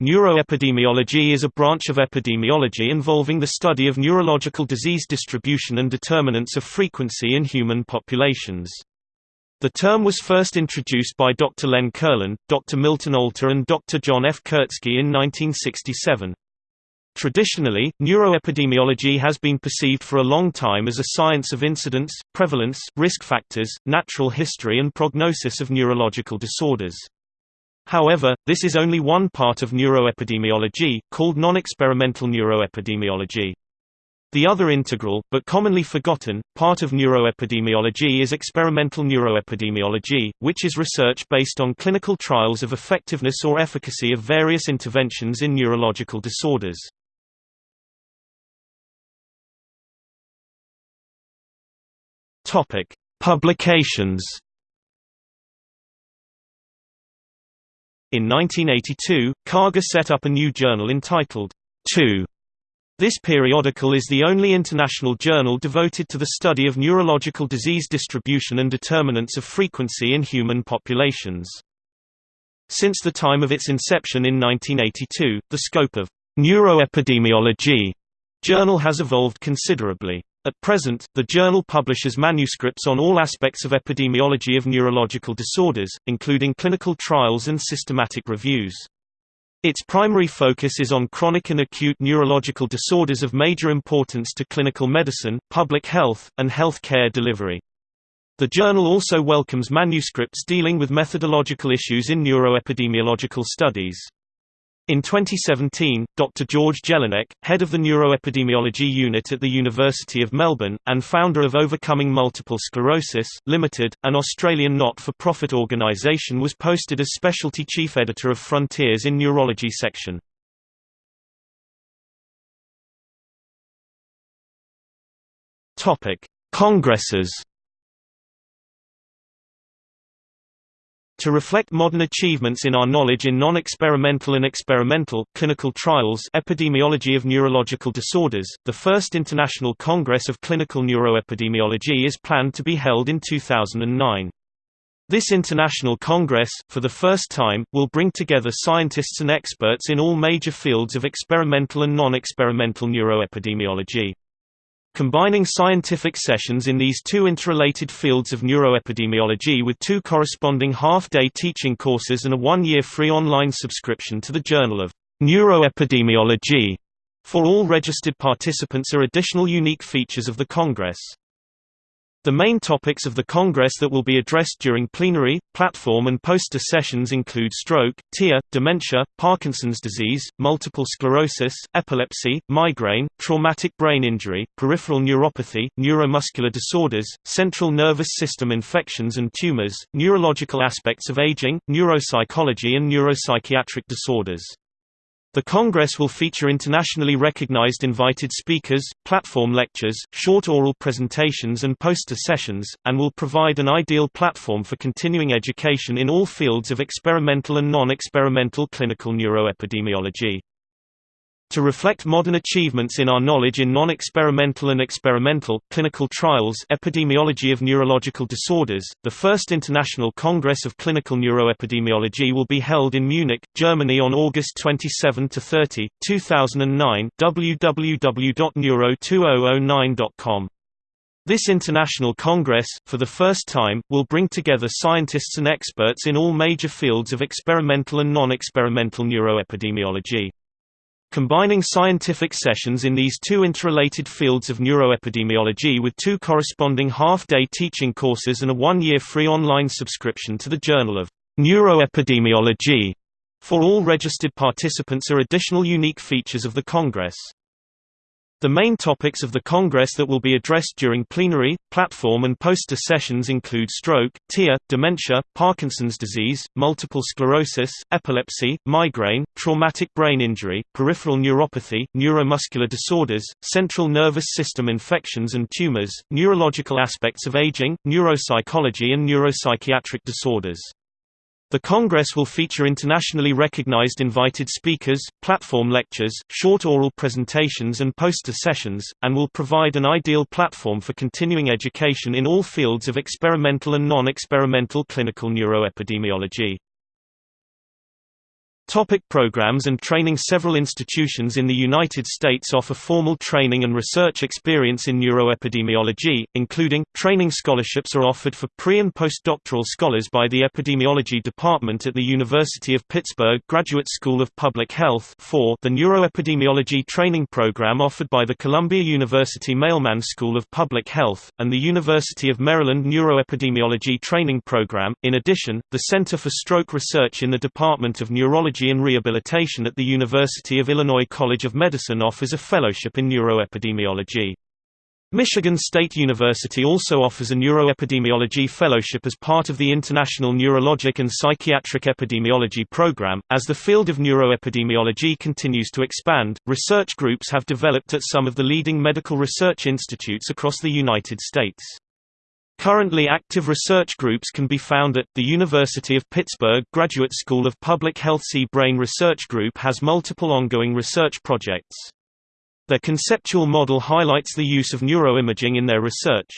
Neuroepidemiology is a branch of epidemiology involving the study of neurological disease distribution and determinants of frequency in human populations. The term was first introduced by Dr. Len Kurland, Dr. Milton Alter and Dr. John F. Kurtzke in 1967. Traditionally, neuroepidemiology has been perceived for a long time as a science of incidence, prevalence, risk factors, natural history and prognosis of neurological disorders. However, this is only one part of neuroepidemiology, called non-experimental neuroepidemiology. The other integral, but commonly forgotten, part of neuroepidemiology is experimental neuroepidemiology, which is research based on clinical trials of effectiveness or efficacy of various interventions in neurological disorders. Publications In 1982, Karger set up a new journal entitled, 2. This periodical is the only international journal devoted to the study of neurological disease distribution and determinants of frequency in human populations. Since the time of its inception in 1982, the scope of neuroepidemiology journal has evolved considerably. At present, the journal publishes manuscripts on all aspects of epidemiology of neurological disorders, including clinical trials and systematic reviews. Its primary focus is on chronic and acute neurological disorders of major importance to clinical medicine, public health, and health care delivery. The journal also welcomes manuscripts dealing with methodological issues in neuroepidemiological studies. In 2017, Dr. George Jelinek, head of the Neuroepidemiology Unit at the University of Melbourne, and founder of Overcoming Multiple Sclerosis, Limited, an Australian not-for-profit organisation was posted as Specialty Chief Editor of Frontiers in Neurology section. Congresses To reflect modern achievements in our knowledge in non-experimental and experimental, clinical trials epidemiology of neurological disorders, the first International Congress of Clinical Neuroepidemiology is planned to be held in 2009. This international congress, for the first time, will bring together scientists and experts in all major fields of experimental and non-experimental neuroepidemiology. Combining scientific sessions in these two interrelated fields of neuroepidemiology with two corresponding half-day teaching courses and a one-year free online subscription to the Journal of Neuroepidemiology for all registered participants are additional unique features of the Congress. The main topics of the Congress that will be addressed during plenary, platform and poster sessions include stroke, TIA, dementia, Parkinson's disease, multiple sclerosis, epilepsy, migraine, traumatic brain injury, peripheral neuropathy, neuromuscular disorders, central nervous system infections and tumors, neurological aspects of aging, neuropsychology and neuropsychiatric disorders. The Congress will feature internationally recognized invited speakers, platform lectures, short oral presentations and poster sessions, and will provide an ideal platform for continuing education in all fields of experimental and non-experimental clinical neuroepidemiology. To reflect modern achievements in our knowledge in non-experimental and experimental, clinical trials epidemiology of neurological disorders, the first International Congress of Clinical Neuroepidemiology will be held in Munich, Germany on August 27–30, 2009 www.neuro2009.com. This international congress, for the first time, will bring together scientists and experts in all major fields of experimental and non-experimental neuroepidemiology. Combining scientific sessions in these two interrelated fields of neuroepidemiology with two corresponding half-day teaching courses and a one-year free online subscription to the Journal of Neuroepidemiology for all registered participants are additional unique features of the Congress. The main topics of the Congress that will be addressed during plenary, platform and poster sessions include stroke, TIA, dementia, Parkinson's disease, multiple sclerosis, epilepsy, migraine, traumatic brain injury, peripheral neuropathy, neuromuscular disorders, central nervous system infections and tumors, neurological aspects of aging, neuropsychology and neuropsychiatric disorders. The Congress will feature internationally recognized invited speakers, platform lectures, short oral presentations and poster sessions, and will provide an ideal platform for continuing education in all fields of experimental and non-experimental clinical neuroepidemiology. Topic programs and training Several institutions in the United States offer formal training and research experience in neuroepidemiology, including, training scholarships are offered for pre- and postdoctoral scholars by the Epidemiology Department at the University of Pittsburgh Graduate School of Public Health the Neuroepidemiology Training Program offered by the Columbia University Mailman School of Public Health, and the University of Maryland Neuroepidemiology Training Program. In addition, the Center for Stroke Research in the Department of Neurology and Rehabilitation at the University of Illinois College of Medicine offers a fellowship in neuroepidemiology. Michigan State University also offers a neuroepidemiology fellowship as part of the International Neurologic and Psychiatric Epidemiology Program. As the field of neuroepidemiology continues to expand, research groups have developed at some of the leading medical research institutes across the United States. Currently active research groups can be found at, the University of Pittsburgh Graduate School of Public Health C-Brain Research Group has multiple ongoing research projects. Their conceptual model highlights the use of neuroimaging in their research.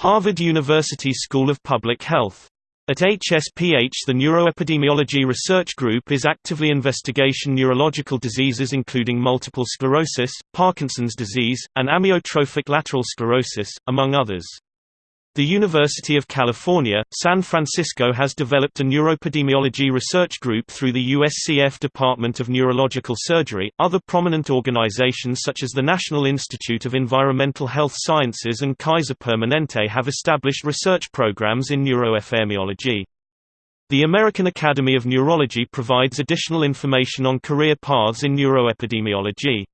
Harvard University School of Public Health. At HSPH the Neuroepidemiology Research Group is actively investigation neurological diseases including multiple sclerosis, Parkinson's disease, and amyotrophic lateral sclerosis, among others. The University of California, San Francisco has developed a neuroepidemiology research group through the USCF Department of Neurological Surgery. Other prominent organizations such as the National Institute of Environmental Health Sciences and Kaiser Permanente have established research programs in neuroepidemiology. The American Academy of Neurology provides additional information on career paths in neuroepidemiology.